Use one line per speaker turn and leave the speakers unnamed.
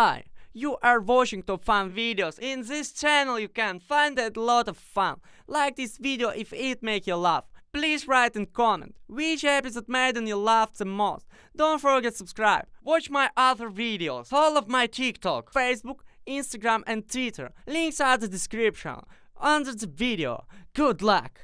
Hi, you are watching top fun videos. In this channel you can find a lot of fun. Like this video if it make you laugh. Please write and comment which episode made you laugh the most. Don't forget subscribe. Watch my other videos. all of my TikTok, Facebook, Instagram and Twitter. Links are the description under the video. Good luck!